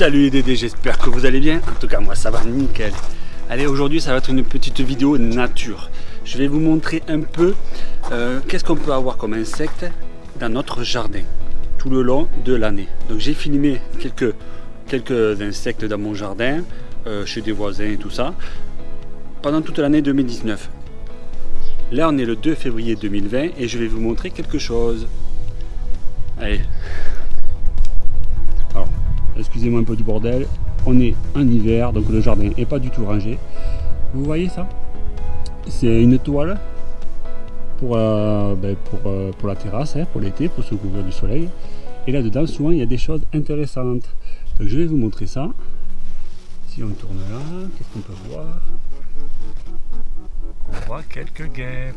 Salut les Dédés, j'espère que vous allez bien. En tout cas, moi ça va nickel. Allez, aujourd'hui ça va être une petite vidéo nature. Je vais vous montrer un peu euh, qu'est-ce qu'on peut avoir comme insectes dans notre jardin tout le long de l'année. Donc j'ai filmé quelques, quelques insectes dans mon jardin, euh, chez des voisins et tout ça, pendant toute l'année 2019. Là on est le 2 février 2020 et je vais vous montrer quelque chose. Allez, excusez-moi un peu du bordel, on est en hiver, donc le jardin n'est pas du tout rangé. Vous voyez ça? C'est une toile pour, euh, ben, euh, pour, la terrasse, hein, pour l'été, pour se couvrir du soleil. Et là-dedans, souvent, il y a des choses intéressantes. Donc je vais vous montrer ça. Si on tourne là, qu'est-ce qu'on peut voir? On voit quelques guêpes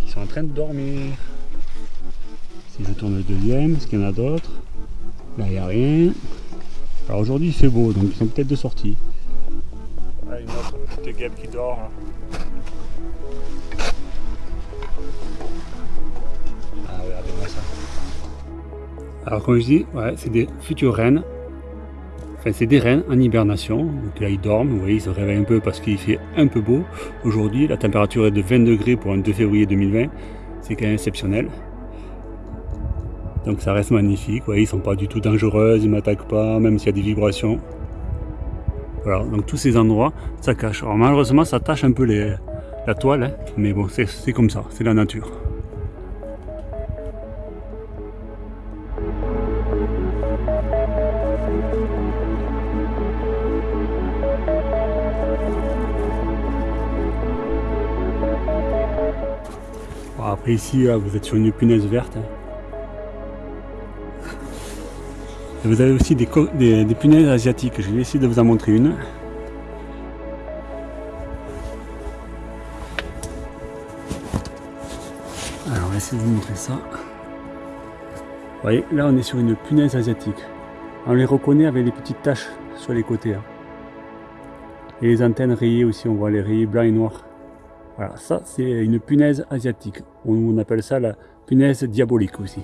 qui sont en train de dormir. Si je tourne le deuxième, est-ce qu'il y en a d'autres? Là, il n'y a rien. Alors aujourd'hui, il fait beau, donc ils sont peut-être de sortie. Une autre petite guêpe qui dort. Ah, regardez-moi ça. Alors, comme je dis, ouais, c'est des futures reines. Enfin, c'est des reines en hibernation. Donc là, ils dorment. Vous voyez, ils se réveillent un peu parce qu'il fait un peu beau. Aujourd'hui, la température est de 20 degrés pour un 2 février 2020. C'est quand même exceptionnel. Donc ça reste magnifique, ouais, ils sont pas du tout dangereux, ils m'attaquent pas, même s'il y a des vibrations. Voilà, donc tous ces endroits, ça cache. Alors malheureusement, ça tâche un peu la toile, hein, mais bon, c'est comme ça, c'est la nature. après ici, vous êtes sur une punaise verte. Hein. Vous avez aussi des, punaises asiatiques. Je vais essayer de vous en montrer une. Alors on va essayer de vous montrer ça. Vous voyez, là on est sur une punaise asiatique. On les reconnaît avec les petites taches sur les côtés. Hein. Et les antennes rayées aussi, on voit les rayés blancs et noirs. Voilà, ça c'est une punaise asiatique. On appelle ça la punaise diabolique aussi.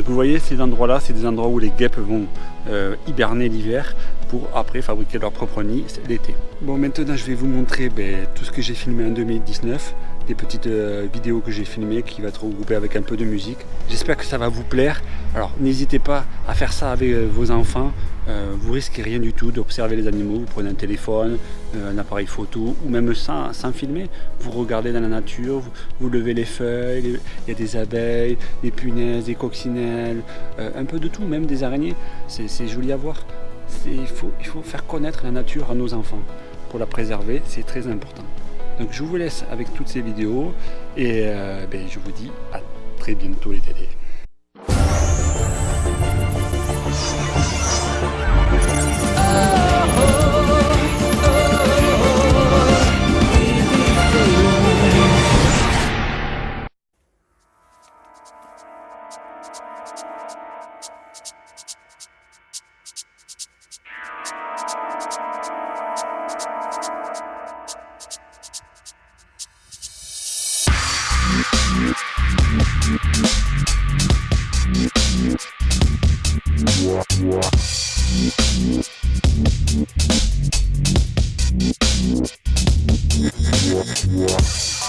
Donc vous voyez ces endroits là, c'est des endroits où les guêpes vont euh, hiberner l'hiver pour après fabriquer leur propre nid l'été. Bon maintenant je vais vous montrer ben, tout ce que j'ai filmé en 2019, des petites euh, vidéos que j'ai filmées qui va être regroupées avec un peu de musique. J'espère que ça va vous plaire. Alors n'hésitez pas à faire ça avec euh, vos enfants, euh, vous risquez rien du tout d'observer les animaux, vous prenez un téléphone, un appareil photo ou même sans, filmer, vous regardez dans la nature, vous, levez les feuilles, il y a des abeilles, des punaises, des coccinelles, un peu de tout, même des araignées, c'est joli à voir il faut faire connaître la nature à nos enfants. Pour la préserver, c'est très important. Donc je vous laisse avec toutes ces vidéos et euh, ben, je vous dis à très bientôt les télés. what?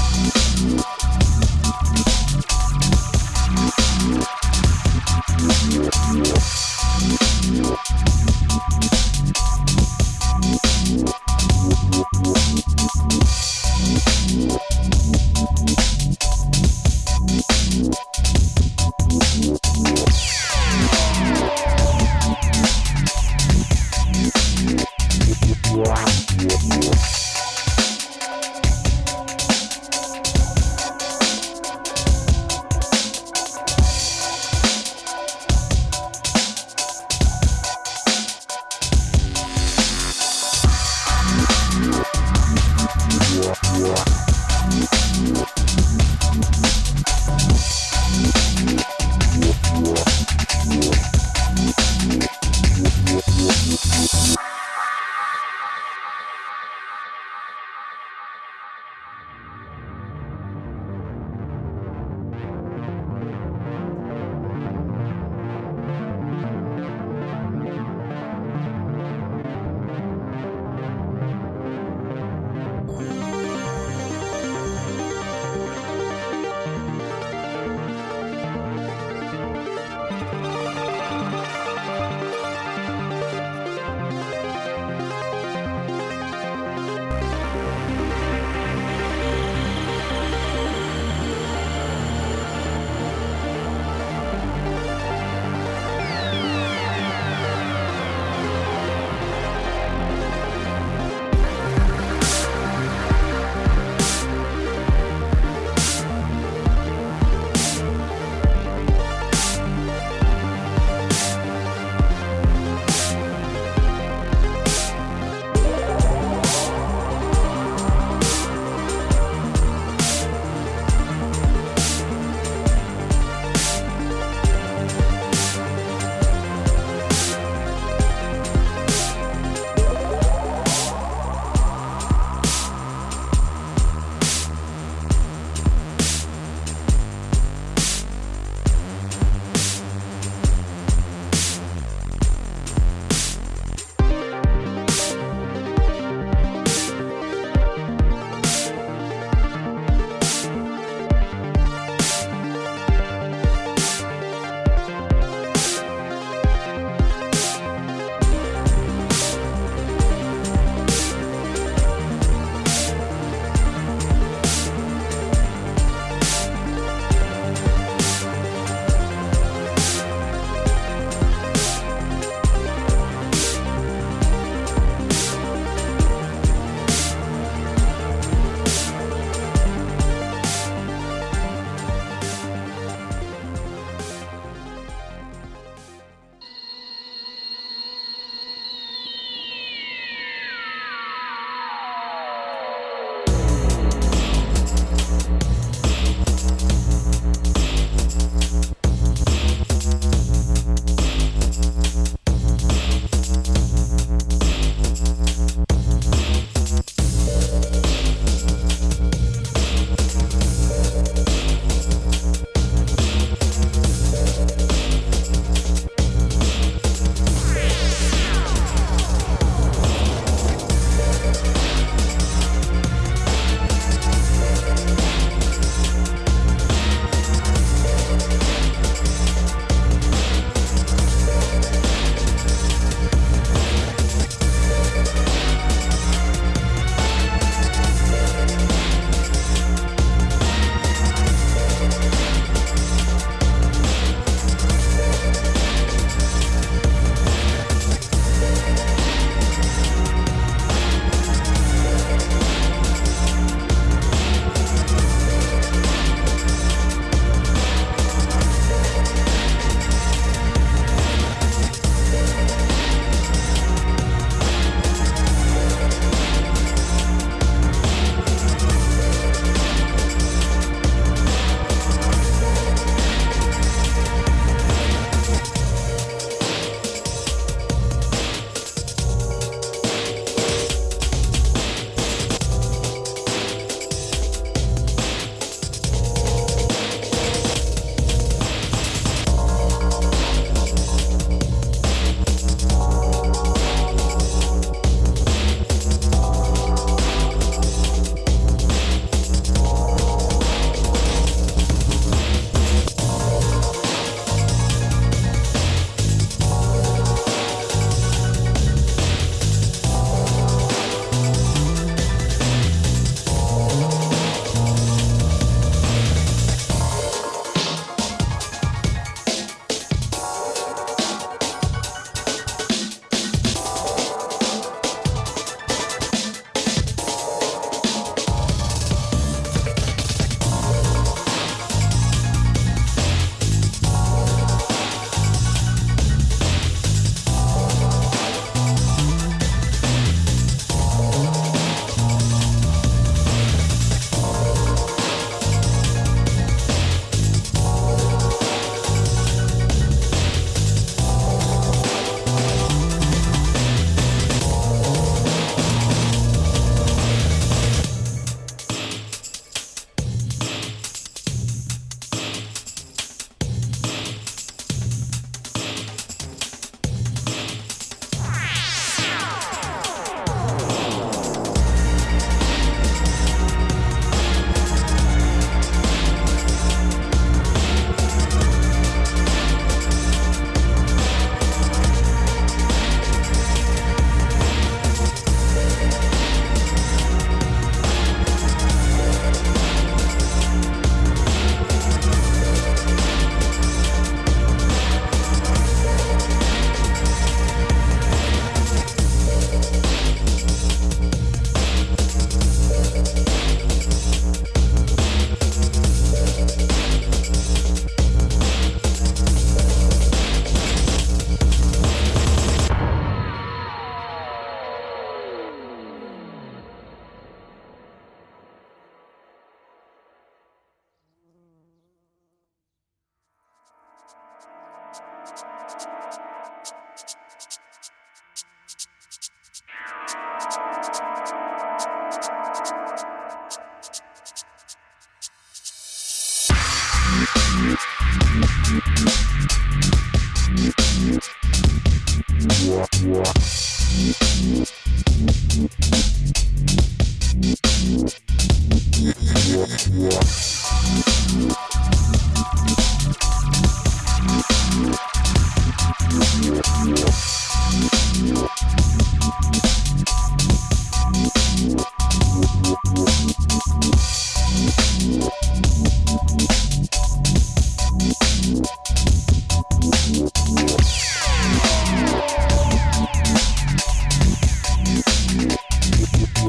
Yeah.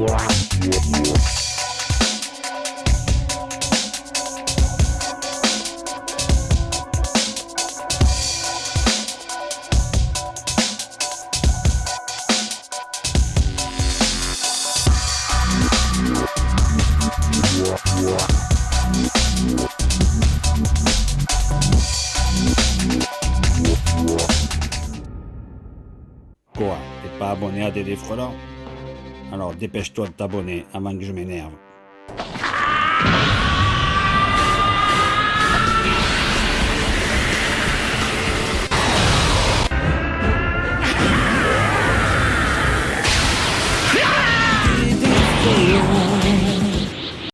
Quoi T'es pas abonné à Dédé Frelant alors dépêche-toi de t'abonner avant que je m'énerve. Ah!